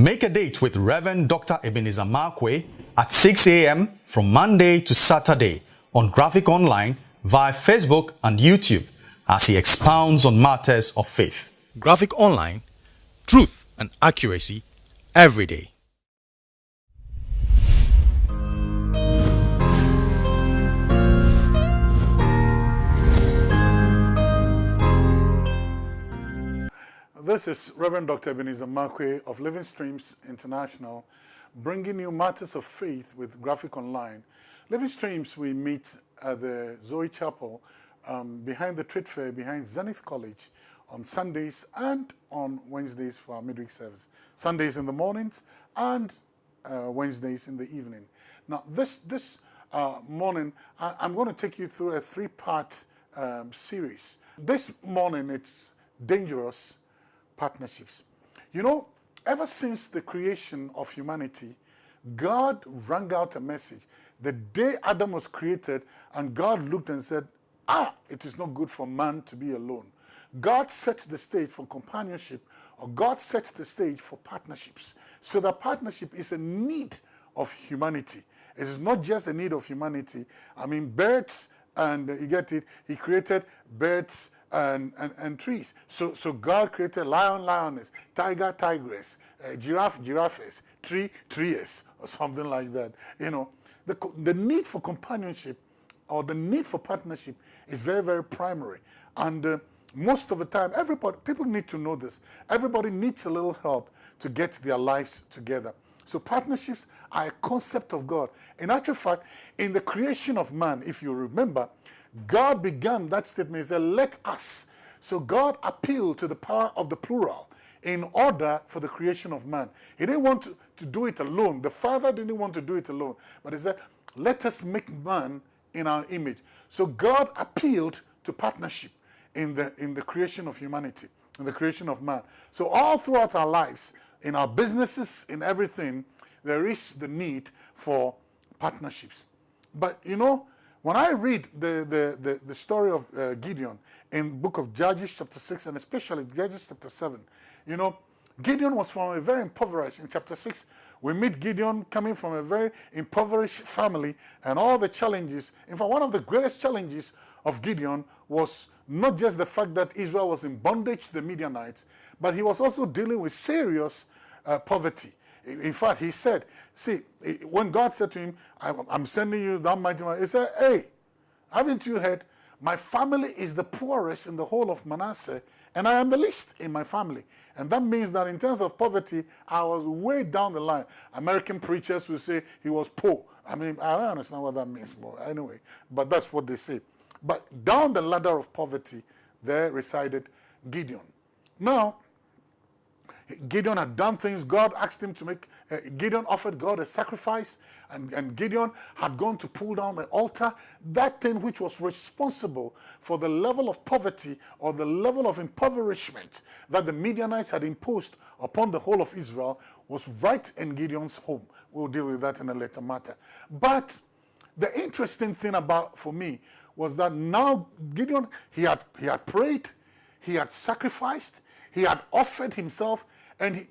Make a date with Reverend Dr. Ebenezer Markwei at 6 a.m. from Monday to Saturday on Graphic Online via Facebook and YouTube as he expounds on matters of faith. Graphic Online, truth and accuracy every day. This is Reverend Dr. Ebenezer Markwei of Living Streams International, bringing you matters of faith with Graphic Online. Living Streams, we meet at the Zoe Chapel um, behind the trade fair, behind Zenith College on Sundays and on Wednesdays for our midweek service. Sundays in the mornings and uh, Wednesdays in the evening. Now, this, this uh, morning, I, am going to take you through a three-part um, series. This morning, it's dangerous partnerships. You know, ever since the creation of humanity, God rang out a message. The day Adam was created and God looked and said, ah, it is not good for man to be alone. God sets the stage for companionship or God sets the stage for partnerships. So the partnership is a need of humanity. It is not just a need of humanity. I mean, birds, and you get it, he created birds, and, and, and trees. So, so God created lion, lioness, tiger, tigress, uh, giraffe, giraffes, tree, trees, or something like that. You know, the, the need for companionship or the need for partnership is very, very primary. And uh, most of the time, everybody, people need to know this. Everybody needs a little help to get their lives together. So partnerships are a concept of God. In actual fact, in the creation of man, if you remember, God began that statement, he said, let us. So God appealed to the power of the plural in order for the creation of man. He didn't want to, to do it alone. The Father didn't want to do it alone. But he said, let us make man in our image. So God appealed to partnership in the, in the creation of humanity, in the creation of man. So all throughout our lives, in our businesses, in everything, there is the need for partnerships. But you know, when I read the, the, the, the story of uh, Gideon in book of Judges chapter 6 and especially Judges chapter 7, you know, Gideon was from a very impoverished, in chapter 6, we meet Gideon coming from a very impoverished family and all the challenges. In fact, one of the greatest challenges of Gideon was not just the fact that Israel was in bondage to the Midianites, but he was also dealing with serious uh, poverty. In fact, he said, see, when God said to him, I'm sending you that mighty man, he said, hey, haven't you heard? My family is the poorest in the whole of Manasseh, and I am the least in my family. And that means that in terms of poverty, I was way down the line. American preachers will say he was poor. I mean, I don't understand what that means more anyway, but that's what they say. But down the ladder of poverty, there resided Gideon. Now, Gideon had done things. God asked him to make, uh, Gideon offered God a sacrifice, and, and Gideon had gone to pull down the altar. That thing which was responsible for the level of poverty or the level of impoverishment that the Midianites had imposed upon the whole of Israel was right in Gideon's home. We'll deal with that in a later matter. But the interesting thing about, for me, was that now Gideon, he had, he had prayed, he had sacrificed, he had offered himself, and he,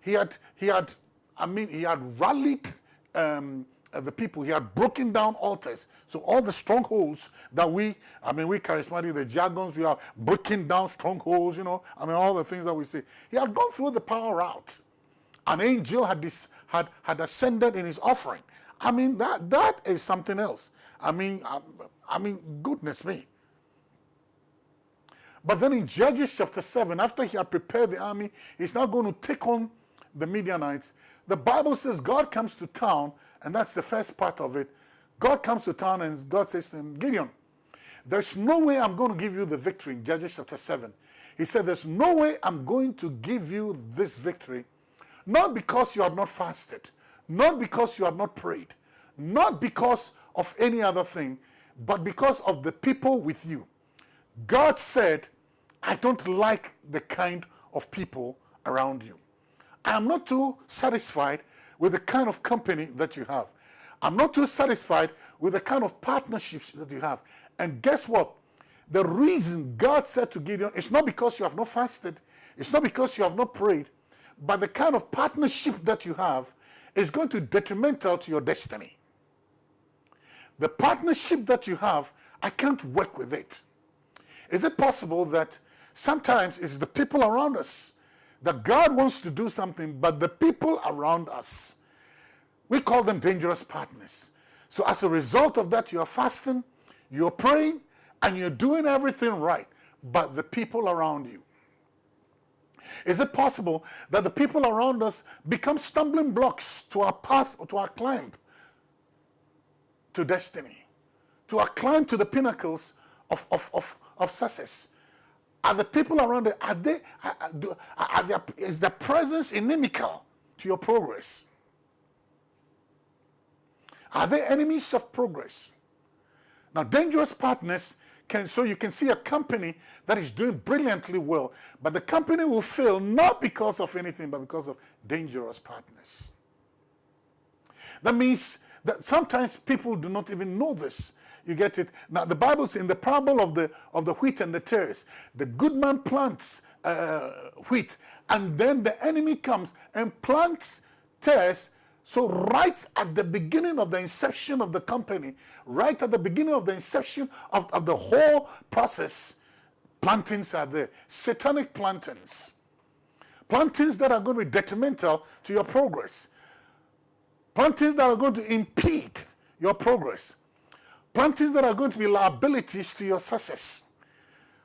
he had, he had, I mean, he had rallied um, the people. He had broken down altars. So all the strongholds that we, I mean, we charismatic, the jargons, we are breaking down strongholds, you know, I mean, all the things that we say. He had gone through the power route. An angel had, this, had, had ascended in his offering. I mean, that, that is something else. I mean, I, I mean, goodness me. But then in Judges chapter 7, after he had prepared the army, he's now going to take on the Midianites. The Bible says God comes to town, and that's the first part of it. God comes to town and God says to him, Gideon, there's no way I'm going to give you the victory in Judges chapter 7. He said, there's no way I'm going to give you this victory, not because you have not fasted, not because you have not prayed, not because of any other thing, but because of the people with you. God said, I don't like the kind of people around you. I'm not too satisfied with the kind of company that you have. I'm not too satisfied with the kind of partnerships that you have. And guess what? The reason God said to Gideon, it's not because you have not fasted, it's not because you have not prayed, but the kind of partnership that you have is going to detrimental to your destiny. The partnership that you have, I can't work with it. Is it possible that sometimes it's the people around us that God wants to do something, but the people around us, we call them dangerous partners. So as a result of that, you're fasting, you're praying, and you're doing everything right, but the people around you. Is it possible that the people around us become stumbling blocks to our path, or to our climb to destiny, to our climb to the pinnacles of, of, of, of success? Are the people around it, are they, are, are is their presence inimical to your progress? Are they enemies of progress? Now, dangerous partners can, so you can see a company that is doing brilliantly well, but the company will fail not because of anything, but because of dangerous partners. That means that sometimes people do not even know this. You get it? Now, the Bible's in the parable of the, of the wheat and the tares. The good man plants uh, wheat, and then the enemy comes and plants tares. So right at the beginning of the inception of the company, right at the beginning of the inception of, of the whole process, plantings are there. Satanic plantings. Plantings that are going to be detrimental to your progress. Plantings that are going to impede your progress. Plantings that are going to be liabilities to your success.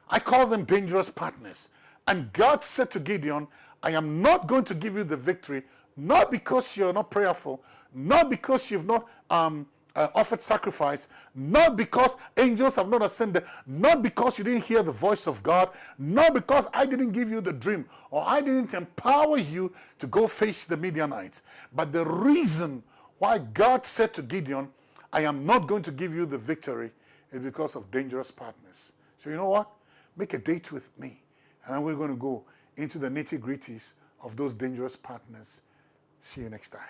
I call them dangerous partners. And God said to Gideon, I am not going to give you the victory, not because you're not prayerful, not because you've not um, uh, offered sacrifice, not because angels have not ascended, not because you didn't hear the voice of God, not because I didn't give you the dream or I didn't empower you to go face the Midianites. But the reason why God said to Gideon, I am not going to give you the victory is because of dangerous partners. So you know what? Make a date with me and we're going to go into the nitty gritties of those dangerous partners. See you next time.